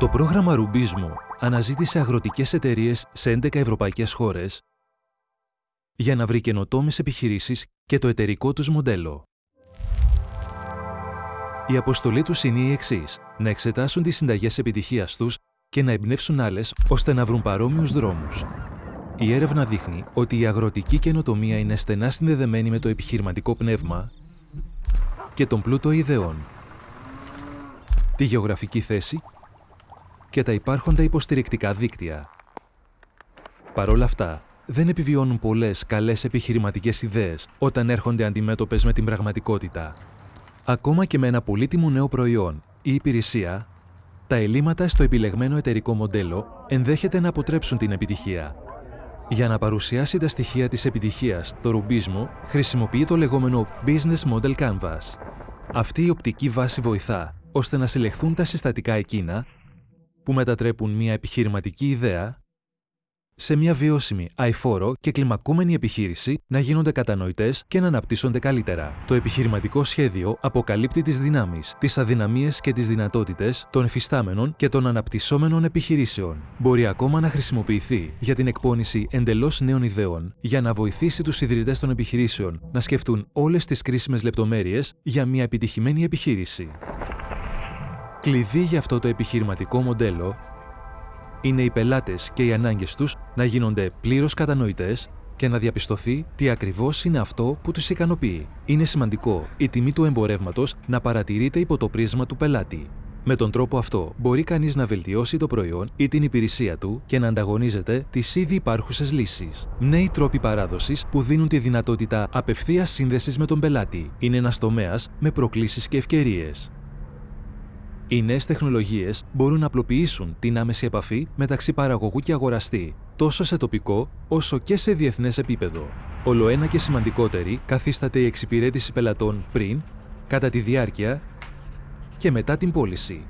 Το πρόγραμμα Ρουμπίσμου αναζήτησε αγροτικές εταιρείες σε 11 ευρωπαϊκές χώρες για να βρει καινοτόμες επιχειρήσεις και το εταιρικό τους μοντέλο. Η αποστολή τους είναι η εξής: να εξετάσουν τις συνταγές επιτυχίας τους και να εμπνεύσουν άλλες ώστε να βρουν παρόμοιους δρόμους. Η έρευνα δείχνει ότι η αγροτική καινοτομία είναι στενά συνδεδεμένη με το επιχειρηματικό πνεύμα και τον πλούτο ιδεών, τη γεωγραφική θέση και τα υπάρχοντα υποστηρικτικά δίκτυα. Παρ' όλα αυτά, δεν επιβιώνουν πολλές καλές επιχειρηματικές ιδέες όταν έρχονται αντιμέτωπες με την πραγματικότητα. Ακόμα και με ένα πολύτιμο νέο προϊόν ή υπηρεσία, τα ελλείμματα στο επιλεγμένο εταιρικό μοντέλο ενδέχεται να αποτρέψουν την επιτυχία. Για να παρουσιάσει τα στοιχεία της επιτυχίας, το ρουμπίσμο χρησιμοποιεί το λεγόμενο Business Model Canvas. Αυτή η οπτική βάση βοηθά ώστε να συλλεχθούν τα συστατικά εκείνα που μετατρέπουν μια επιχειρηματική ιδέα σε μια βιώσιμη, αηφόρο και κλιμακούμενη επιχείρηση να γίνονται κατανοητές και να αναπτύσσονται καλύτερα. Το επιχειρηματικό σχέδιο αποκαλύπτει τις δυνάμεις, τις αδυναμίες και τις δυνατότητες των εφιστάμενων και των αναπτυσσόμενων επιχειρήσεων. Μπορεί ακόμα να χρησιμοποιηθεί για την εκπόνηση εντελώς νέων ιδεών για να βοηθήσει τους ιδρυτές των επιχειρήσεων να σκεφτούν όλες τις κρίσιμες λεπτομέρειες για μια επιτυχημένη επιχείρηση. Κλειδί για αυτό το επιχειρηματικό μοντέλο είναι οι πελάτες και οι ανάγκες τους να γίνονται πλήρως κατανοητές και να διαπιστωθεί τι ακριβώς είναι αυτό που τους ικανοποιεί. Είναι σημαντικό η τιμή του εμπορεύματος να παρατηρείται υπό το πρίσμα του πελάτη. Με τον τρόπο αυτό μπορεί κανείς να βελτιώσει το προϊόν ή την υπηρεσία του και να ανταγωνίζεται τις ήδη υπάρχουσες λύσεις. Νέοι τρόποι παράδοσης που δίνουν τη δυνατότητα απευθείας σύνδεσης με τον πελάτη είναι ένας τομέας με προκλήσεις και ευκαιρίες. Οι νέες τεχνολογίες μπορούν να απλοποιήσουν την άμεση επαφή μεταξύ παραγωγού και αγοραστή, τόσο σε τοπικό όσο και σε διεθνές επίπεδο. Ολοένα και σημαντικότερη καθίσταται η εξυπηρέτηση πελατών πριν, κατά τη διάρκεια και μετά την πώληση.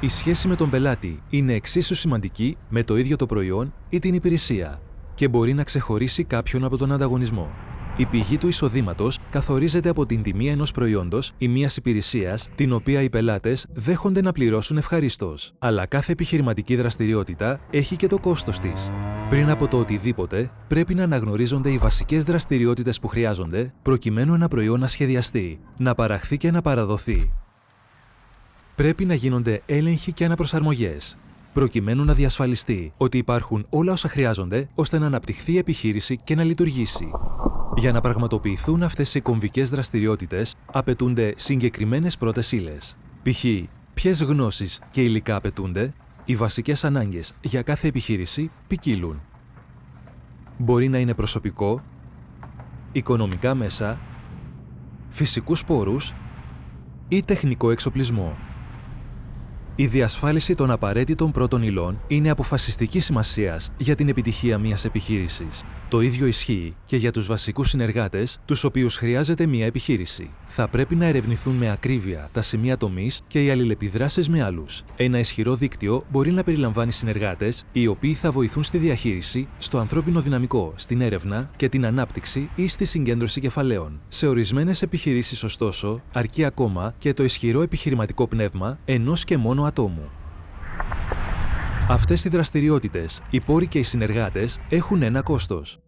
Η σχέση με τον πελάτη είναι εξίσου σημαντική με το ίδιο το προϊόν ή την υπηρεσία και μπορεί να ξεχωρίσει κάποιον από τον ανταγωνισμό. Η πηγή του εισοδήματος καθορίζεται από την τιμή ενός προϊόντος ή μιας υπηρεσίας, την οποία οι πελάτες δέχονται να πληρώσουν ευχαρίστως. Αλλά κάθε επιχειρηματική δραστηριότητα έχει και το κόστος της. Πριν από το οτιδήποτε, πρέπει να αναγνωρίζονται οι βασικές δραστηριότητες που χρειάζονται προκειμένου ένα προϊόν να σχεδιαστεί, να παραχθεί και να παραδοθεί. Πρέπει να γίνονται έλεγχοι και αναπροσαρμογές, προκειμένου να διασφαλιστεί ότι υπάρχουν όλα όσα χρειάζονται ώστε να αναπτυχθεί η επιχείρηση και να λειτουργήσει. Για να πραγματοποιηθούν αυτές οι κομβικές δραστηριότητες, απαιτούνται συγκεκριμένες πρώτες ύλες. Π.χ. ποιες γνώσεις και υλικά απαιτούνται, οι βασικές ανάγκες για κάθε επιχείρηση ποικίλουν. Μπορεί να είναι προσωπικό, οικονομικά μέσα, φυσικούς πόρους ή τεχνικό εξοπλισμό. Η διασφάλιση των απαραίτητων πρώτων υλών είναι αποφασιστική σημασίας για την επιτυχία μιας επιχείρησης. Το ίδιο ισχύει και για τους βασικούς συνεργάτες, τους οποίους χρειάζεται μια επιχείρηση. Θα πρέπει να ερευνηθούν με ακρίβεια τα σημεία τομής και οι αλληλεπιδράσεις με άλλους. Ένα ισχυρό δίκτυο μπορεί να περιλαμβάνει συνεργάτες, οι οποίοι θα βοηθούν στη διαχείριση, στο ανθρώπινο δυναμικό, στην έρευνα και την ανάπτυξη ή στη συγκέντρωση κεφαλαίων. Σε ορισμένες επιχειρήσεις, ωστόσο, αρκεί ακόμα και το ισχυρό επιχειρηματικό πνεύμα ενός και μόνο ατόμου. Αυτές οι δραστηριότητες, οι πόροι και οι συνεργάτες έχουν ένα κόστος.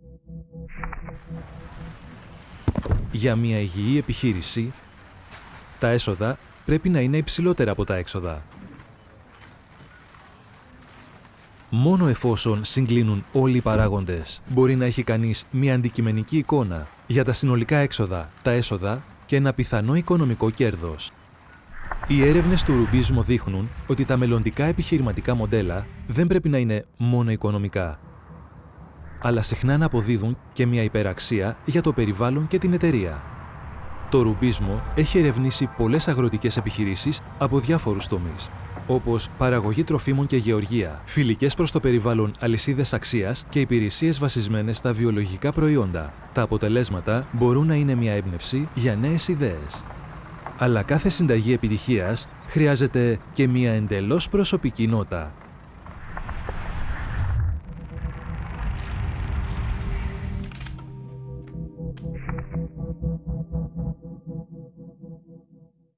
Για μια υγιή επιχείρηση, τα έσοδα πρέπει να είναι υψηλότερα από τα έξοδα. Μόνο εφόσον συγκλίνουν όλοι οι παράγοντες, μπορεί να έχει κανείς μια αντικειμενική εικόνα για τα συνολικά έξοδα, τα έσοδα και ένα πιθανό οικονομικό κέρδος. Οι έρευνες του Ρουμπίσμο δείχνουν ότι τα μελλοντικά επιχειρηματικά μοντέλα δεν πρέπει να είναι μόνο οικονομικά, αλλά συχνά να αποδίδουν και μια υπεραξία για το περιβάλλον και την εταιρεία. Το Ρουμπίσμο έχει ερευνήσει πολλές αγροτικές επιχειρήσεις από διάφορους τομείς, όπως παραγωγή τροφίμων και γεωργία, φιλικές προς το περιβάλλον αλυσίδες αξίας και υπηρεσίες βασισμένες στα βιολογικά προϊόντα. Τα αποτελέσματα μπορούν να είναι μια έμπνευση για νέες ιδέες. Αλλά κάθε συνταγή επιτυχίας χρειάζεται και μια εντελώς προσωπική νότα